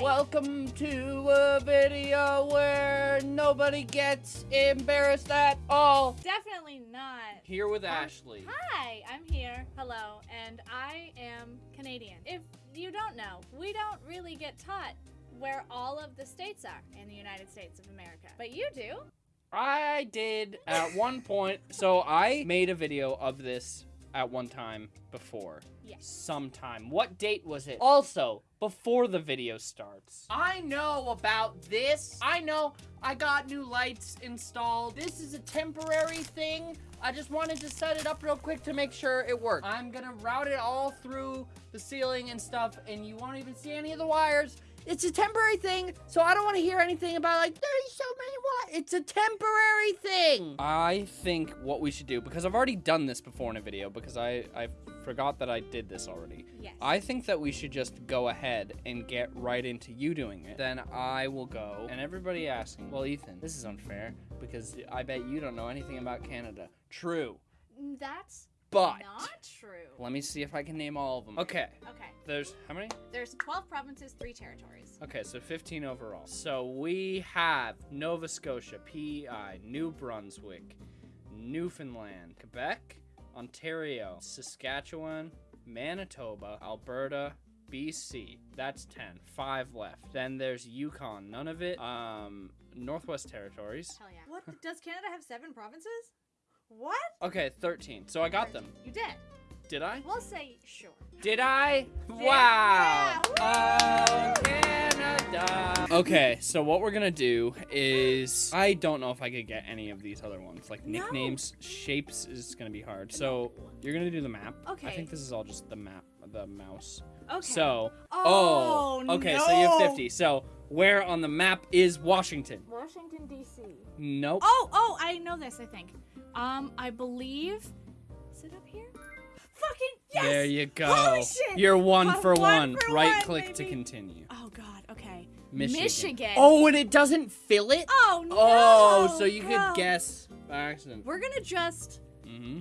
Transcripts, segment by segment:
Welcome to a video where nobody gets embarrassed at all. Definitely not. Here with Ashley. Hi, I'm here. Hello, and I am Canadian. If you don't know, we don't really get taught where all of the states are in the United States of America. But you do. I did at one point. So I made a video of this at one time before. Yes. Sometime. What date was it? Also, before the video starts. I know about this. I know I got new lights installed. This is a temporary thing. I just wanted to set it up real quick to make sure it worked. I'm gonna route it all through the ceiling and stuff, and you won't even see any of the wires. It's a temporary thing, so I don't want to hear anything about like there's so. It's a temporary thing. I think what we should do because I've already done this before in a video because I I forgot that I did this already. Yes. I think that we should just go ahead and get right into you doing it. Then I will go and everybody asking, well, Ethan, this is unfair because I bet you don't know anything about Canada. True. Mm, that's But not true. let me see if I can name all of them. Okay. Okay. There's how many? There's 12 provinces, 3 territories. Okay, so 15 overall. So we have Nova Scotia, PEI, New Brunswick, Newfoundland, Quebec, Ontario, Saskatchewan, Manitoba, Alberta, BC. That's 10. Five left. Then there's Yukon. None of it. Um, Northwest Territories. Hell yeah. What? Does Canada have 7 provinces? What? Okay, 13. So I got them. You did. Did I? We'll say sure. Did I? Wow. Oh, Canada. Uh, okay, so what we're gonna do is I don't know if I could get any of these other ones. Like No. nicknames, shapes is gonna be hard. So you're gonna do the map. Okay. I think this is all just the map, the mouse. Okay. So oh, oh okay, so you have 50. So where on the map is Washington? Washington D.C. Nope. Oh, oh, I know this. I think. Um, I believe. Is it up here? Fucking yes! There you go. You're one for one one. for right one, click to continue. Oh God. Okay. Michigan. Michigan. Oh, and it doesn't fill it? Oh no. Oh, so you no. could guess by accident. We're gonna just Mm-hmm.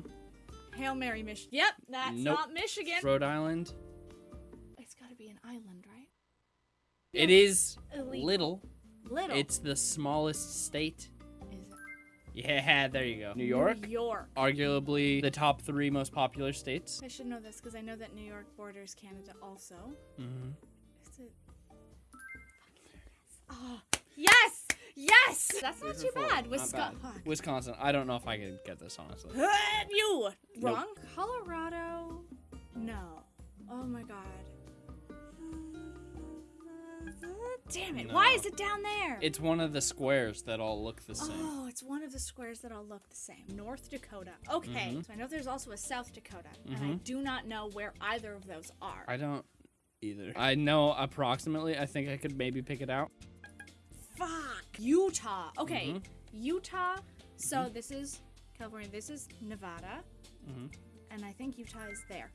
hail Mary Michigan. Yep, that's Nope. not Michigan. Rhode Island. It's gotta be an island, right? It is Elite. little. Little. It's the smallest state. Is it? Yeah, there you go. New York, New York. arguably the top three most popular states. I should know this because I know that New York borders Canada also. Mm-hmm. Is it? Oh, yes! Yes! That's not too are four. bad. Not Wisconsin. bad. Wisconsin. I don't know if I can get this honestly. you Nope. wrong. Colorado. No. Oh my god. Damn it! Why is it down there? It's one of the squares that all look the same. Oh, it's one of the squares that all look the same. North Dakota. Okay, Mhm. so I know there's also a South Dakota, and I Mhm. do not know where either of those are. I don't either. I know approximately. I think I could maybe pick it out. Fuck. Utah. Okay, Mhm. Utah. So Mm-hmm. this is California. This is Nevada, Mhm. and I think Utah is there.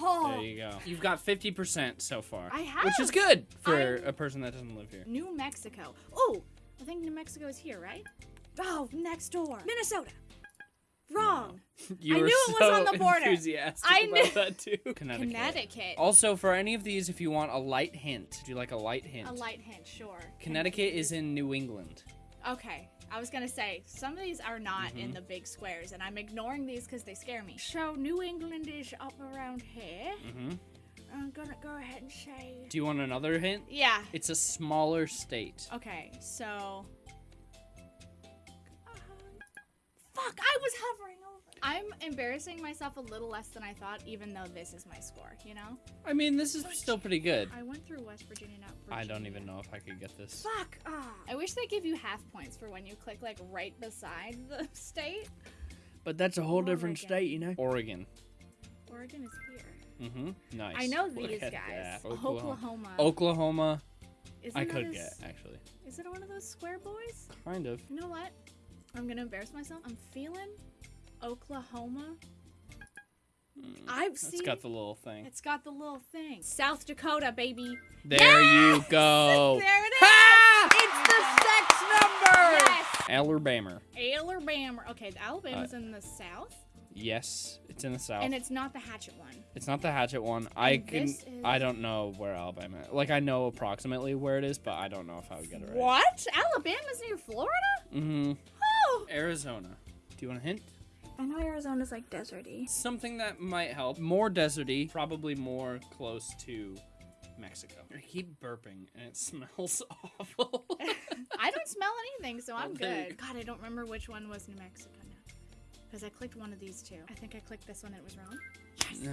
Oh, There you go. You've got 50% so far. I have. Which is good for I'm- a person that doesn't live here. New Mexico. Oh, I think New Mexico is here, right? Oh, next door. Minnesota. Wrong. You I were knew it was so on the border. enthusiastic I about knew- that too. Connecticut. Connecticut. Also, for any of these, if you want a light hint, do you like a light hint? A light hint, sure. Connecticut is in New England. Okay, I was gonna say some of these are not Mm-hmm. in the big squares, and I'm ignoring these because they scare me. So New England is up around here. hmm I'm gonna go ahead and say. Do you want another hint? Yeah. It's a smaller state. Okay, so. Fuck! I was hovering over. I'm embarrassing myself a little less than I thought, even though this is my score. You know. I mean, this is still pretty good. I went through West Virginia, not Virginia. I don't even know if I could get this. Fuck! Ah. I wish they give you half points for when you click like right beside the state. But that's a whole different state, you know? Oregon. Oregon is here. Mm-hmm. Nice. I know these guys. that. Oklahoma. Oklahoma. Isn't I could a get, actually. Is it one of those square boys? Kind of. You know what? I'm gonna embarrass myself. I'm feeling Oklahoma. I've It's seen. got the little thing. It's got the little thing. South Dakota, baby. There you go. There it is. Ha! It's the sex number. Yes. Alabama. Alabama. Okay, the Alabama's in the south. Yes, it's in the south. And it's not the Hatchet one. It's not the Hatchet one. I And can. is- I don't know where Alabama. Like I know approximately where it is, but I don't know if I would get it right. What? Alabama's near Florida? Mm-hmm. Oh! Arizona. Do you want a hint? I know Arizona's like deserty. Something that might help. More deserty. Probably more close to Mexico. I keep burping and it smells awful. I don't smell anything, so I'm you good. God, I don't remember which one was New Mexico now. Because I clicked one of these two. I think I clicked this one and it was wrong.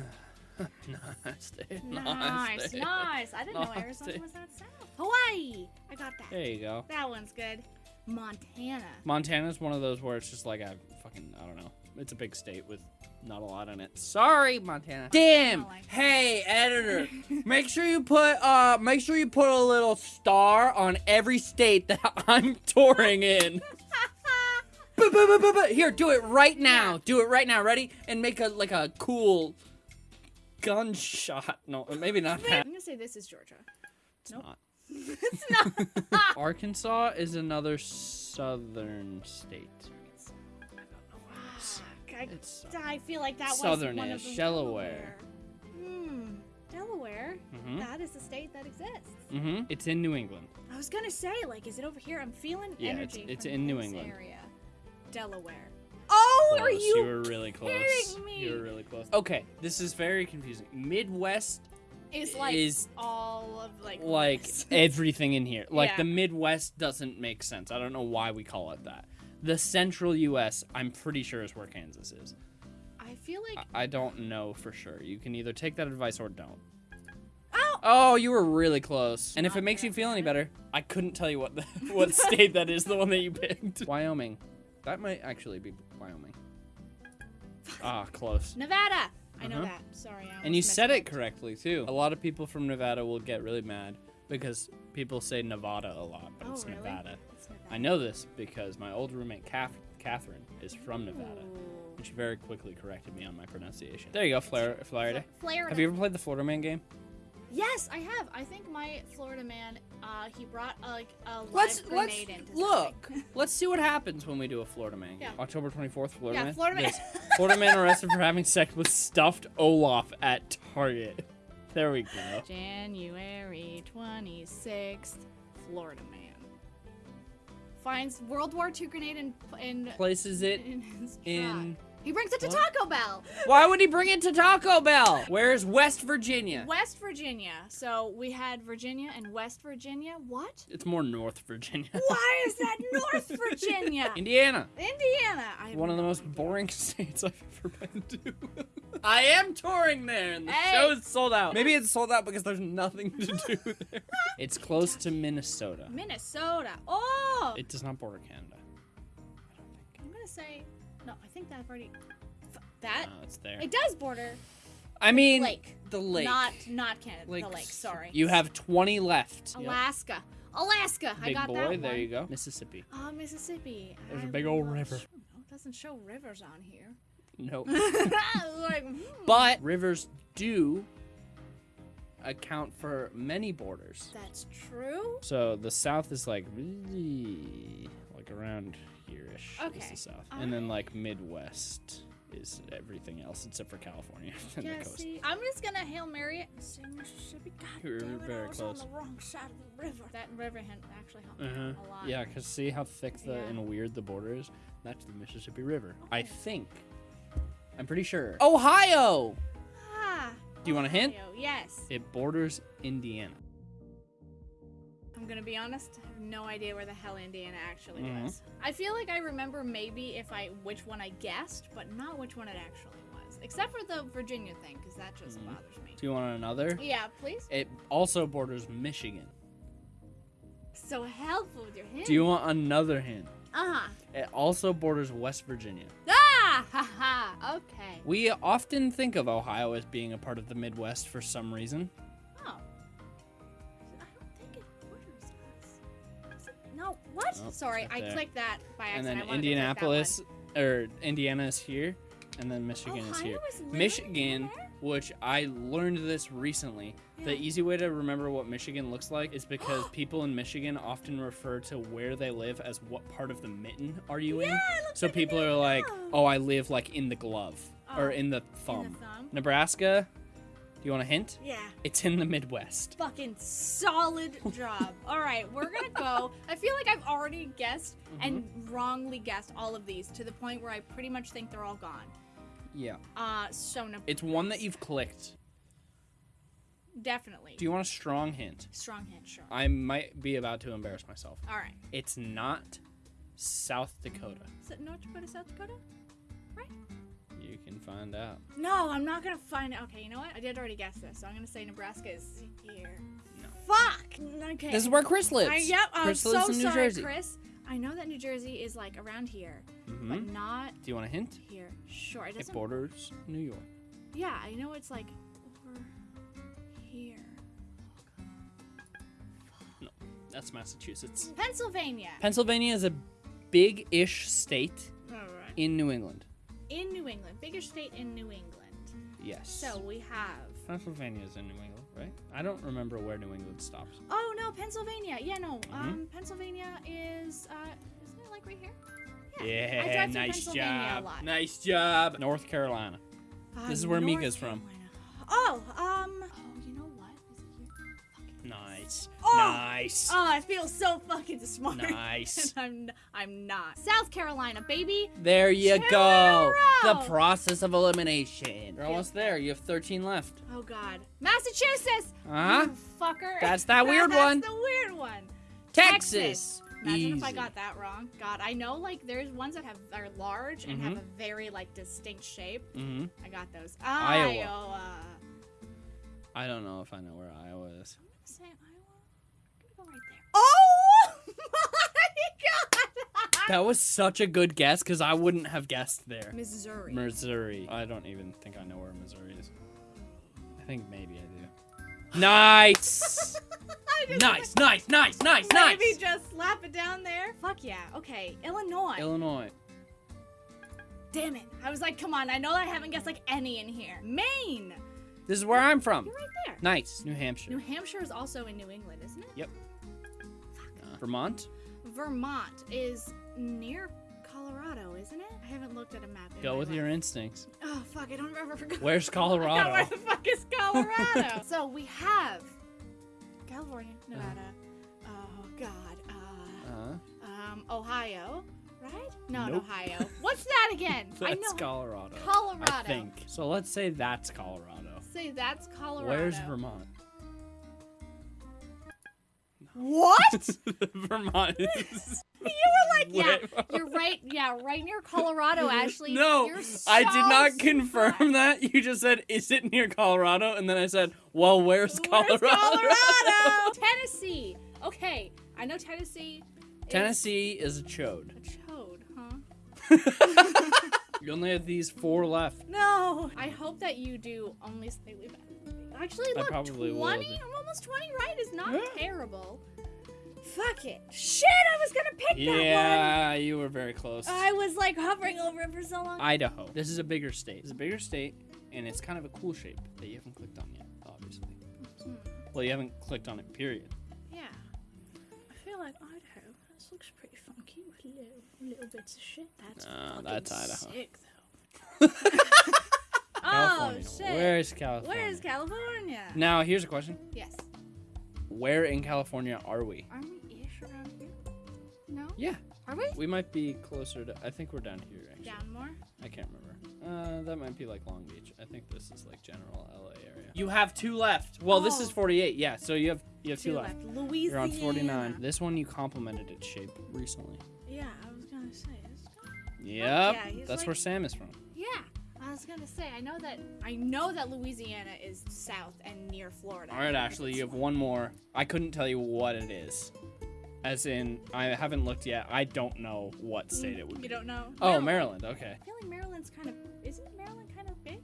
nice, dude. Nice, dude. nice. I didn't know Arizona dude. was that south. Hawaii! I got that. There you go. That one's good. Montana. Montana's one of those where it's just like a fucking I don't know. It's a big state with not a lot in it. Sorry, Montana. Damn. Like- Hey, editor. make sure you put uh make sure you put a little star on every state that I'm touring in. Here, do it right now. Do it right now. Ready? And make a like a cool gunshot. No, maybe not I'm gonna say this is Georgia. It's Nope. not. it's not. Arkansas is another southern state. I don't know where it is. I, It's I feel like that was Southern one of ish, the Delaware. Hmm. Delaware. Mhm. That is a state that exists. Mm-hmm. It's in New England. I was gonna say, like, is it over here? I'm feeling Yeah, it's- energy. it's from in New England. Area. Delaware. Oh, are Close. you? were really close. me? You were really close. Okay, this is very confusing. Midwest Is like is all of like like everything in here. Like Yeah. the Midwest doesn't make sense. I don't know why we call it that. The central U.S. I'm pretty sure is where Kansas is. I feel like I- I don't know for sure. You can either take that advice or don't. oh, Oh, you were really close. And if it makes you feel any better, I couldn't tell you what the, what state that is, the one that you picked. Wyoming. That might actually be Wyoming. Ah, close. Nevada. I know Uh-huh. that. Sorry. And you said it correctly too. A lot of people from Nevada will get really mad because people say Nevada a lot, but Oh, it's really? Nevada. I know this because my old roommate Kath- Catherine is from Nevada, Ooh. and she very quickly corrected me on my pronunciation. There you go, Florida. Florida. Florida. Have you ever played the Florida Man game? Yes, I have. I think my Florida man, uh, he brought uh, like a live Let's grenade let's into look. let's see what happens when we do a Florida Man. Yeah. October 24th, Florida yeah, Man. Florida man. Florida Man arrested for having sex with stuffed Olaf at Target. There we go. January 26th, Florida man finds World War II grenade and, in, Places it in in. He brings it to What? Taco Bell, Why would he bring it to Taco Bell? Where's West Virginia? West Virginia. So we had Virginia and West Virginia. What? It's more North Virginia. Why is that North Virginia? Indiana. Indiana. I One of the most idea. boring states I've ever been to. I am touring there, and the Hey. show is sold out. Maybe it's sold out because there's nothing to do there. It's close to Minnesota. Minnesota. Oh, It does not border Canada. I don't think. I'm gonna say no. I think that I've already. That No, it's there. it does border I mean, lake, the lake. not not Canada. Like, the lake. Sorry. You have 20 left. Yep. Alaska. Alaska. I Big got boy, that there you go. Mississippi. Oh, Mississippi. There's a I big old love- river. No, it doesn't show rivers on here. Nope. like, hmm. but rivers do account for many borders. that's true. So the south is like really like around here-ish is Okay. the south, and then like Midwest is everything else except for California and Yeah, the coast. see, I'm just gonna hail Mary it and say Mississippi. God You're damn it, very I was close. on the wrong side of the river. That river had actually helped me Uh-huh. a lot. Yeah, cause see how thick the Yeah. and weird the border is. That's the Mississippi River. I think. I'm pretty sure. Ohio. Ah. Do you want a hint? Ohio, Yes. It borders Indiana. I'm gonna be honest. I have no idea where the hell Indiana actually Mhm. was. I feel like I remember maybe if I which one I guessed, but not which one it actually was. Except for the Virginia thing, because that just Mhm. bothers me. Do you want another? Yeah, please. It also borders Michigan. So helpful with your hint. Do you want another hint? Uh huh. It also borders West Virginia. Ah! Ha ha. Okay. We often think of Ohio as being a part of the Midwest for some reason. Oh, Sorry, I there. clicked that by accident. and then I wanted to click that Indianapolis or Indiana is here, and then. Michigan is Ohio here. is Michigan, which I learned this recently. The easy way to remember what Michigan looks like is because people in Michigan often refer to where they live as what part of the mitten are you in. Yeah, looks So like people are like, "Oh, I live like in the glove." or Oh, in the in the thumb. Nebraska. Do you want a hint? Yeah. It's in the Midwest. Fucking solid job. All right, we're gonna go. I feel like I've already guessed and wrongly guessed all of these to the point where I pretty much think they're all gone. Yeah. Uh, so no. It's one that you've clicked. definitely. Do you want a strong hint? Strong hint, sure. I might be about to embarrass myself. All right. It's not South Dakota. Is it North Dakota, South Dakota? You can find out. No, I'm not gonna find it. Okay, you know what? I did already guess this, so I'm gonna say Nebraska is here. No. Fuck. Okay. This is where Chris lives. I, yep. I'm Chris so in New sorry, Jersey. Chris. I know that New Jersey is like around here, hmm but not Do you want a hint? here. Sure, it It borders New York. Yeah, I know it's like over here. No, that's Massachusetts. Pennsylvania. Pennsylvania is a big-ish state All right. in New England. In New England, biggest state in New England. Yes. So we have. Pennsylvania is in New England, right? I don't remember where New England stops. Oh no, Pennsylvania. Yeah, no. Mm-hmm. Um, Pennsylvania is. Uh, isn't it like right here? Yeah, I drive through nice Pennsylvania a job. lot. Nice job. North Carolina. Uh, This is where North Mika's from. Carolina. Oh, um. Nice. Oh! Nice. Oh, I feel so fucking smart. Nice. I'm I'm not. South Carolina, baby. There you Two go. The process of elimination. You're almost there. You have 13 left. Oh God, Massachusetts. Huh? Fucker. That's that weird one. That's the weird one. Texas. Imagine if I got that wrong. God, I know like there's ones that have are large and have Mhm. a very like distinct shape. hmm I got those. Iowa. Iowa. I don't know if I know where Iowa is. That was such a good guess because I wouldn't have guessed there. Missouri. Missouri. I don't even think I know where Missouri is. I think maybe I do. Nice. Nice, nice, nice, nice, nice. Maybe just slap it down there. Fuck yeah. Okay, Illinois. Illinois. Damn it. I was like, come on. I know I haven't guessed like any in here. Maine. This is where I'm from. You're right there. Nice. New Hampshire. New Hampshire is also in New England, isn't it? Uh, Vermont. Vermont is near Colorado, isn't it? I haven't looked at a map. in Go with your instincts. Oh fuck! I don't remember. Where's I know where the fuck is Colorado? so we have California, Nevada. Oh God. Uh, Uh, um, Ohio, right? No, Nope. Ohio. What's that again? I that's know. Colorado. Colorado. I think. So let's say that's Colorado. Say that's Colorado. Where's Vermont? What? Vermont is. you were like, yeah, Where- you're right. Yeah, right near Colorado, Ashley. No, You're I did so not confirm that. You just said, "Is it near Colorado?" And then I said, "Well, where's Colorado?" Where's Colorado? Tennessee. Okay, I know Tennessee. is Tennessee is a chode. A chode, huh? You only have these four left. No. I hope that you do only slightly better. Actually, look, probably will 20. do. I'm almost 20 right is not Yeah. terrible. Fuck it. Shit, I was gonna pick that one. Yeah, you were very close. I was like hovering over it for so long. Idaho. This is a bigger state. It's a bigger state, and it's kind of a cool shape that you haven't clicked on yet, obviously. Hmm. Well, you haven't clicked on it, period. Yeah. I feel like Idaho. This looks pretty funky with little, little bits of shit. That's Nah, that's Idaho. sick, though. oh, California. shit. Where's California? Where's California? Now, here's a question. Yes. Where in California are we? Aren't we ish around here? No? Yeah, Are we? we might be closer to. I think we're down here, actually. Down more? I can't remember. Uh, that might be like Long Beach. I think this is like general LA area. You have two left. Well, this is Oh. 48. Yeah, so you have you have two, Two left. left. Louisiana. You're on 49. This one you complimented its shape recently. Yeah, I was gonna say. It's... Yep, yeah, that's like- where Sam is from. Yeah, I was gonna say. I know that. I know that Louisiana is south and near Florida. All right, Ashley, you have one more. I couldn't tell you what it is. As in, I haven't looked yet. I don't know what state it would be. You don't know? Oh, Maryland. Okay. I feel like Maryland's kind of. Isn't Maryland kind of big?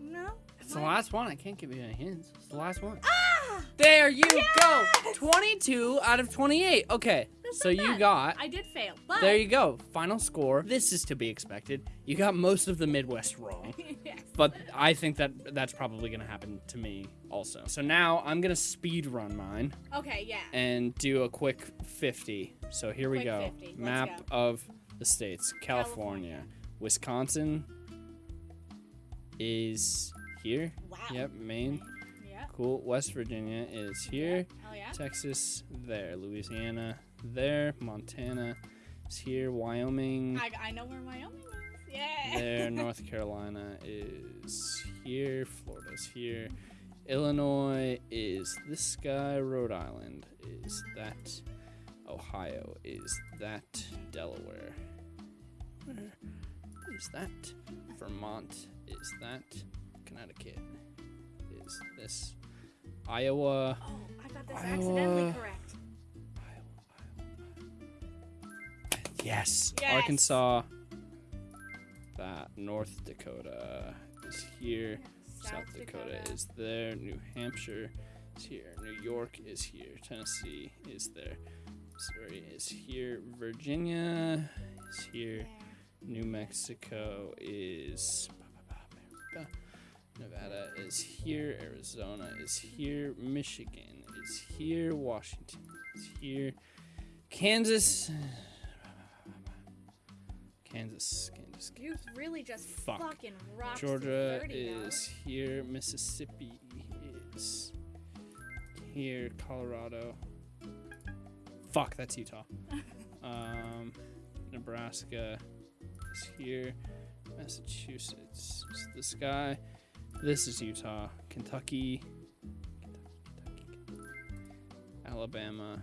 No. It's the last one. I can't give you any hints. It's the last one. Ah! There you go. 22 out of 28. Okay. That's so you bad. got I did fail, but. There you go. Final score. This is to be expected. You got most of the Midwest wrong. yes. But I think that that's probably going to happen to me also. So now I'm going to speed run mine Okay. Yeah. and do a quick 50. So here we go. 50. Map go. of the states California, California. Wisconsin is here. Wow. Yep, Maine. Yeah. Cool. West Virginia is here. Oh yeah. Texas there. Louisiana there. Montana is here. Wyoming I, I know where Wyoming is. Yeah. there. North Carolina is here. Florida's here. Illinois is this guy. Rhode Island is that. Ohio is that. Delaware. Where is that? Vermont is that. Connecticut is this. Iowa. Oh, I got this accidentally Iowa. correct. Yes. Yes. Arkansas. That. North Dakota is here. South, Dakota, is there. New Hampshire is here. New York is here. Tennessee is there. Missouri is here. Virginia is here. There. New Mexico is. Nevada is here. Arizona is here. Michigan is here. Washington is here. Kansas. Kansas. Kansas. Kansas. You really just Fuck. fucking rocked Georgia 30, is here. Mississippi is here. Colorado. Fuck, that's Utah. um, Nebraska is here. Massachusetts is this guy. This is Utah. Kentucky. Kentucky, Kentucky. Alabama.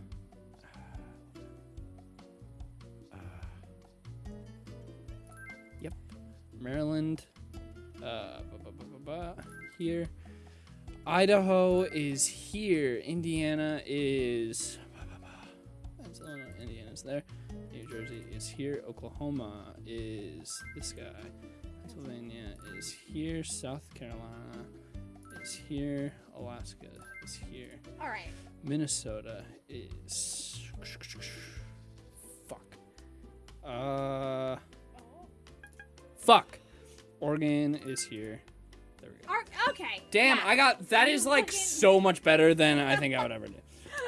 Yep. Maryland. Uh, here. Idaho is here. Indiana is. Illinois. Indiana's there. New Jersey is here. Oklahoma is this guy. Pennsylvania is here. South Carolina is here. Alaska is here. All right. Minnesota is. Fuck. Uh. Fuck. Oregon is here. There we go. Ar- okay. Damn, yeah. I got that is like so much better than I think I would ever do.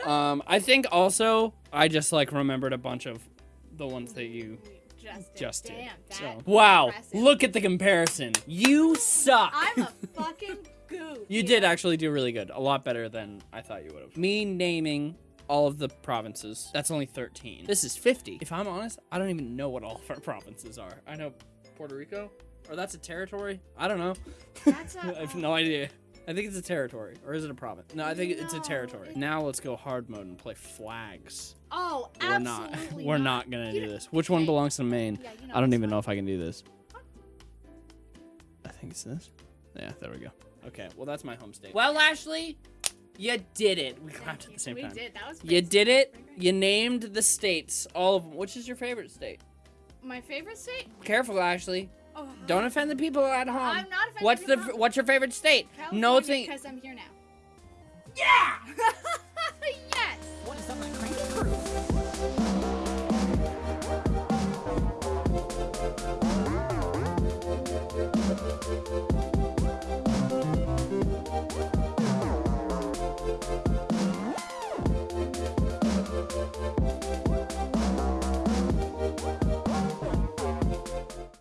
Um, I think also I just like remembered a bunch of the ones that you just did. just did. Damn, So wow, impressive. look at the comparison. You suck. I'm a fucking goof. you did actually do really good. A lot better than I thought you would have. Me naming all of the provinces. That's only 13. This is 50. If I'm honest, I don't even know what all of our provinces are. I know Puerto Rico, or that's a territory. I don't know. That's a- I have no idea. I think it's a territory, or is it a province? No, I think it's a territory. it- Now let's go hard mode and play flags. Oh, We're not. absolutely We're not gonna You do know- this. Which one belongs to Maine? Yeah, you know I don't this even know if I can do this. I think it's this. Yeah, there we go. Okay, well that's my home state. Well, Ashley, you did it. We Thank clapped at you. the same we time. did. That was You pretty- did it. You named the states, all of them. Which is your favorite state? My favorite state? Careful, Ashley. Oh, Don't offend the people at home. I'm not. What's the. What's your favorite state? California, no thing. Because I'm here now. Yeah. yes. What is my crazy crew? Mm-hmm.